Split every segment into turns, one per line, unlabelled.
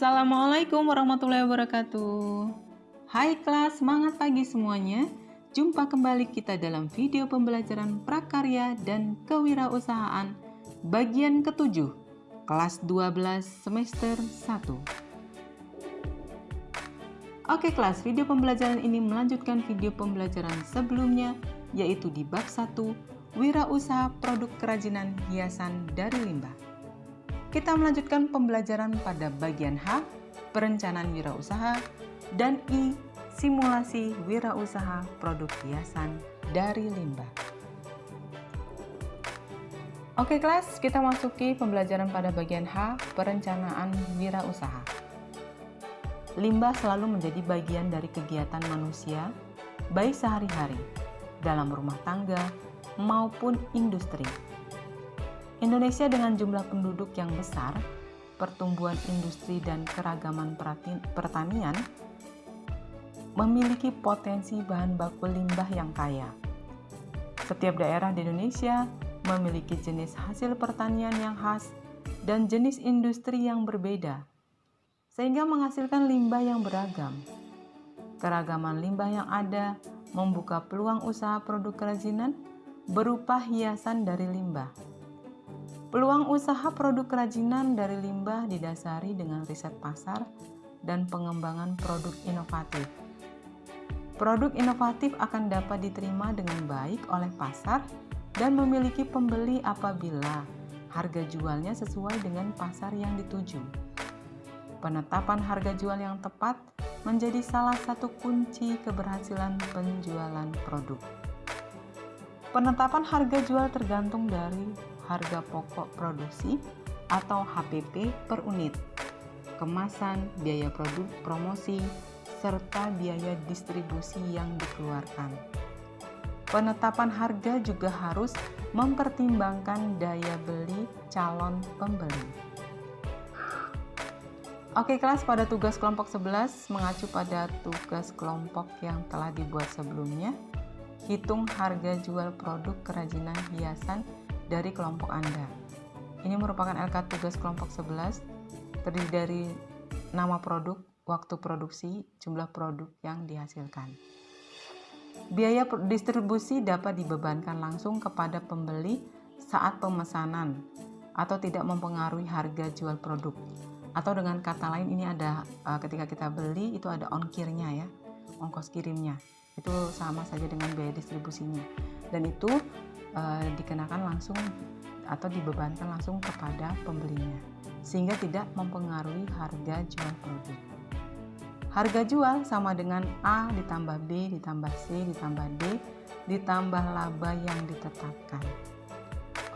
Assalamualaikum warahmatullahi wabarakatuh. Hai kelas, semangat pagi semuanya. Jumpa kembali kita dalam video pembelajaran prakarya dan kewirausahaan bagian ketujuh, kelas 12 semester 1. Oke kelas, video pembelajaran ini melanjutkan video pembelajaran sebelumnya, yaitu di bab 1, Wirausaha Produk Kerajinan Hiasan dari Limbah. Kita melanjutkan pembelajaran pada bagian H, perencanaan wirausaha, dan I, simulasi wirausaha produk hiasan dari limbah. Oke kelas, kita masuki pembelajaran pada bagian H, perencanaan wirausaha. Limbah selalu menjadi bagian dari kegiatan manusia, baik sehari-hari, dalam rumah tangga, maupun industri Indonesia dengan jumlah penduduk yang besar, pertumbuhan industri dan keragaman pertanian memiliki potensi bahan baku limbah yang kaya. Setiap daerah di Indonesia memiliki jenis hasil pertanian yang khas dan jenis industri yang berbeda, sehingga menghasilkan limbah yang beragam. Keragaman limbah yang ada membuka peluang usaha produk kerajinan berupa hiasan dari limbah Peluang usaha produk kerajinan dari limbah didasari dengan riset pasar dan pengembangan produk inovatif. Produk inovatif akan dapat diterima dengan baik oleh pasar dan memiliki pembeli apabila harga jualnya sesuai dengan pasar yang dituju. Penetapan harga jual yang tepat menjadi salah satu kunci keberhasilan penjualan produk. Penetapan harga jual tergantung dari harga pokok produksi atau HPP per unit, kemasan, biaya produk, promosi, serta biaya distribusi yang dikeluarkan. Penetapan harga juga harus mempertimbangkan daya beli calon pembeli. Oke kelas pada tugas kelompok 11 mengacu pada tugas kelompok yang telah dibuat sebelumnya. Hitung harga jual produk kerajinan hiasan dari kelompok Anda. Ini merupakan LK tugas kelompok 11, terdiri dari nama produk, waktu produksi, jumlah produk yang dihasilkan. Biaya distribusi dapat dibebankan langsung kepada pembeli saat pemesanan atau tidak mempengaruhi harga jual produk. Atau dengan kata lain ini ada uh, ketika kita beli itu ada ongkirnya ya, ongkos kirimnya. Itu sama saja dengan biaya distribusinya. Dan itu uh, dikenakan langsung atau dibebankan langsung kepada pembelinya sehingga tidak mempengaruhi harga jual produk. Harga jual sama dengan A ditambah B ditambah C ditambah D ditambah laba yang ditetapkan.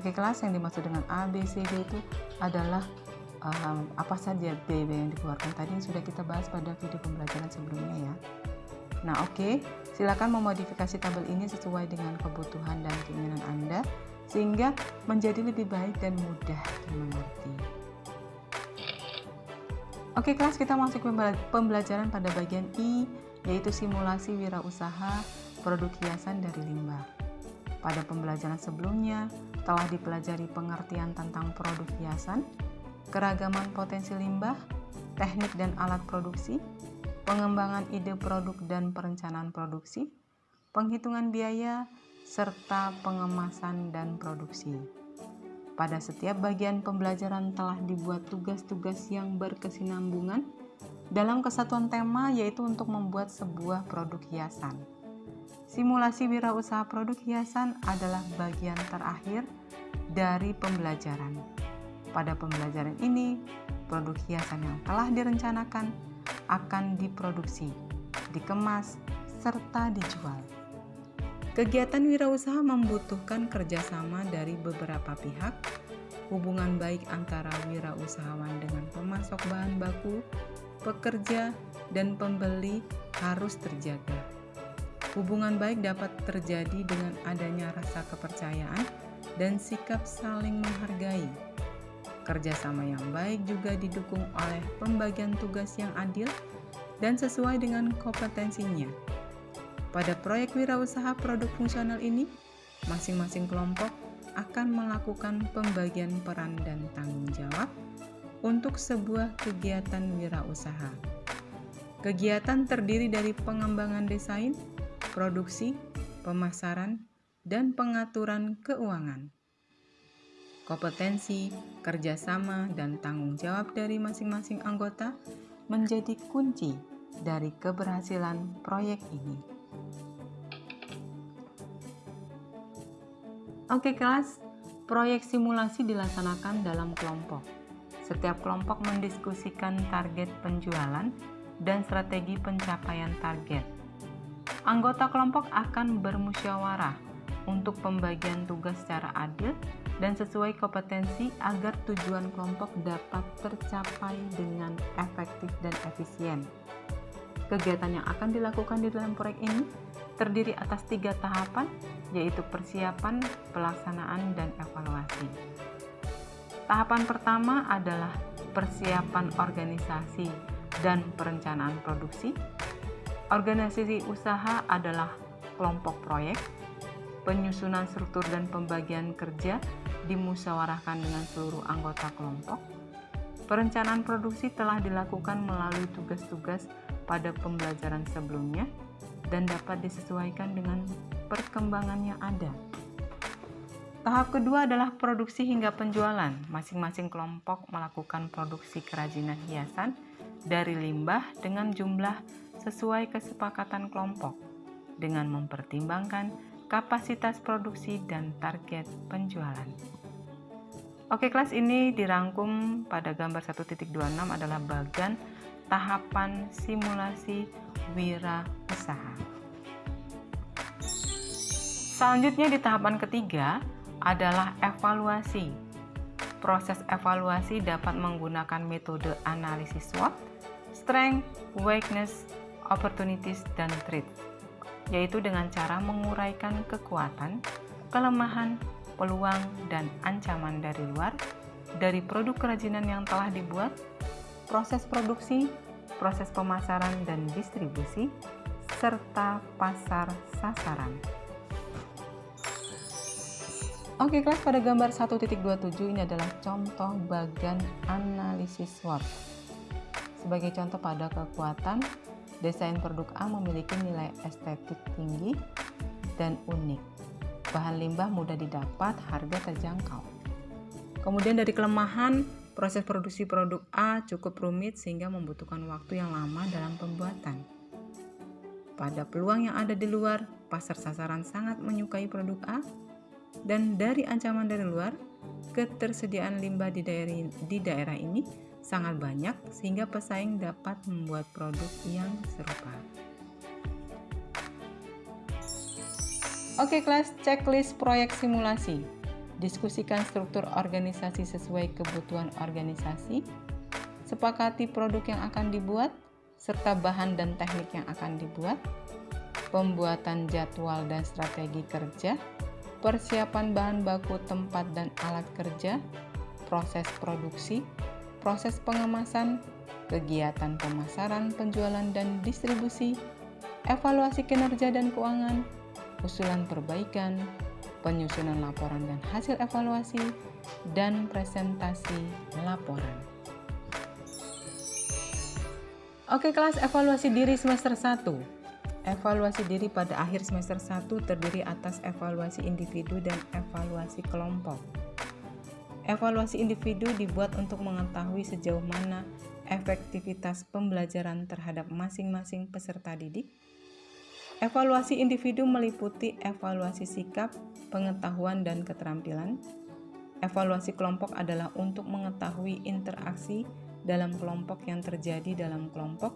Oke kelas yang dimaksud dengan A, B, C, D itu adalah um, apa saja B yang dikeluarkan tadi yang sudah kita bahas pada video pembelajaran sebelumnya ya. Nah, oke, okay. Silakan memodifikasi tabel ini sesuai dengan kebutuhan dan keinginan Anda sehingga menjadi lebih baik dan mudah dimengerti. Oke, kelas kita masuk pembelajaran pada bagian I, yaitu simulasi wirausaha produk hiasan dari limbah. Pada pembelajaran sebelumnya, telah dipelajari pengertian tentang produk hiasan, keragaman potensi limbah, teknik dan alat produksi, pengembangan ide produk dan perencanaan produksi, penghitungan biaya, serta pengemasan dan produksi. Pada setiap bagian pembelajaran telah dibuat tugas-tugas yang berkesinambungan dalam kesatuan tema yaitu untuk membuat sebuah produk hiasan. Simulasi wirausaha produk hiasan adalah bagian terakhir dari pembelajaran. Pada pembelajaran ini, produk hiasan yang telah direncanakan akan diproduksi, dikemas, serta dijual. Kegiatan wirausaha membutuhkan kerjasama dari beberapa pihak, hubungan baik antara wirausahawan dengan pemasok bahan baku, pekerja, dan pembeli harus terjaga. Hubungan baik dapat terjadi dengan adanya rasa kepercayaan dan sikap saling menghargai Kerjasama yang baik juga didukung oleh pembagian tugas yang adil dan sesuai dengan kompetensinya. Pada proyek wirausaha produk fungsional ini, masing-masing kelompok akan melakukan pembagian peran dan tanggung jawab untuk sebuah kegiatan wirausaha. Kegiatan terdiri dari pengembangan desain, produksi, pemasaran, dan pengaturan keuangan. Kompetensi, kerjasama, dan tanggung jawab dari masing-masing anggota menjadi kunci dari keberhasilan proyek ini. Oke kelas, proyek simulasi dilaksanakan dalam kelompok. Setiap kelompok mendiskusikan target penjualan dan strategi pencapaian target. Anggota kelompok akan bermusyawarah untuk pembagian tugas secara adil dan sesuai kompetensi agar tujuan kelompok dapat tercapai dengan efektif dan efisien. Kegiatan yang akan dilakukan di dalam proyek ini terdiri atas tiga tahapan, yaitu persiapan, pelaksanaan, dan evaluasi. Tahapan pertama adalah persiapan organisasi dan perencanaan produksi. Organisasi usaha adalah kelompok proyek. Penyusunan struktur dan pembagian kerja dimusyawarahkan dengan seluruh anggota kelompok. Perencanaan produksi telah dilakukan melalui tugas-tugas pada pembelajaran sebelumnya dan dapat disesuaikan dengan perkembangan yang ada. Tahap kedua adalah produksi hingga penjualan. Masing-masing kelompok melakukan produksi kerajinan hiasan dari limbah dengan jumlah sesuai kesepakatan kelompok dengan mempertimbangkan kapasitas produksi dan target penjualan. Oke, kelas ini dirangkum pada gambar 1.26 adalah bagian tahapan simulasi wira usaha. Selanjutnya di tahapan ketiga adalah evaluasi. Proses evaluasi dapat menggunakan metode analisis SWOT, strength, weakness, opportunities, dan threat, yaitu dengan cara menguraikan kekuatan, kelemahan, peluang, dan ancaman dari luar, dari produk kerajinan yang telah dibuat, proses produksi, proses pemasaran dan distribusi, serta pasar sasaran. Oke kelas pada gambar 1.27 ini adalah contoh bagian analisis SWOT. Sebagai contoh pada kekuatan, desain produk A memiliki nilai estetik tinggi dan unik. Bahan limbah mudah didapat, harga terjangkau. Kemudian dari kelemahan, proses produksi produk A cukup rumit sehingga membutuhkan waktu yang lama dalam pembuatan. Pada peluang yang ada di luar, pasar sasaran sangat menyukai produk A dan dari ancaman dari luar, ketersediaan limbah di daerah, ini sangat banyak sehingga pesaing dapat membuat produk yang serupa. Oke kelas, checklist proyek simulasi. Diskusikan struktur organisasi sesuai kebutuhan organisasi. Sepakati produk yang akan dibuat, serta bahan dan teknik yang akan dibuat. Pembuatan jadwal dan strategi kerja persiapan bahan baku tempat dan alat kerja, proses produksi, proses pengemasan, kegiatan pemasaran, penjualan dan distribusi, evaluasi kinerja dan keuangan, usulan perbaikan, penyusunan laporan dan hasil evaluasi, dan presentasi laporan. Oke kelas evaluasi diri semester 1 Evaluasi diri pada akhir semester 1 terdiri atas evaluasi individu dan evaluasi kelompok. Evaluasi individu dibuat untuk mengetahui sejauh mana efektivitas pembelajaran terhadap masing-masing peserta didik. Evaluasi individu meliputi evaluasi sikap, pengetahuan, dan keterampilan. Evaluasi kelompok adalah untuk mengetahui interaksi dalam kelompok yang terjadi dalam kelompok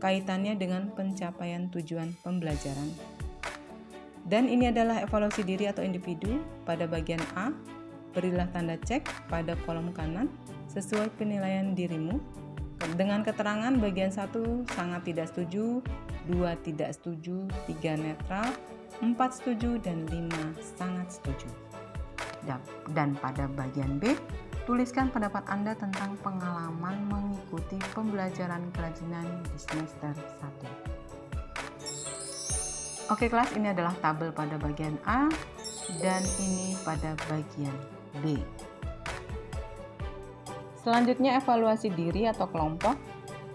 kaitannya dengan pencapaian tujuan pembelajaran. Dan ini adalah evaluasi diri atau individu pada bagian A. Berilah tanda cek pada kolom kanan sesuai penilaian dirimu. Dengan keterangan bagian 1 sangat tidak setuju, 2 tidak setuju, 3 netral, 4 setuju, dan 5 sangat setuju. Dan pada bagian B, Tuliskan pendapat Anda tentang pengalaman mengikuti pembelajaran kerajinan di semester 1. Oke kelas, ini adalah tabel pada bagian A dan ini pada bagian B. Selanjutnya evaluasi diri atau kelompok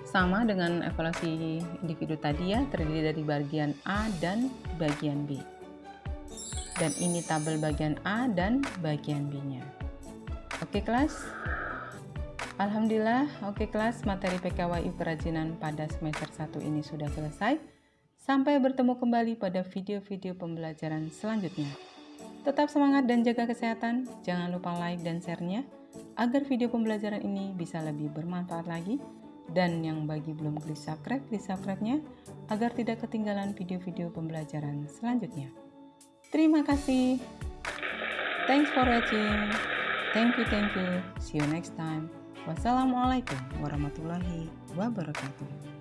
sama dengan evaluasi individu tadi ya, terdiri dari bagian A dan bagian B. Dan ini tabel bagian A dan bagian B-nya. Oke kelas? Alhamdulillah, oke kelas, materi PKWI kerajinan pada semester 1 ini sudah selesai. Sampai bertemu kembali pada video-video pembelajaran selanjutnya. Tetap semangat dan jaga kesehatan. Jangan lupa like dan share-nya agar video pembelajaran ini bisa lebih bermanfaat lagi. Dan yang bagi belum klik subscribe, klik subscribe-nya agar tidak ketinggalan video-video pembelajaran selanjutnya. Terima kasih. Thanks for watching. Thank you, thank you. See you next time. Wassalamualaikum warahmatullahi wabarakatuh.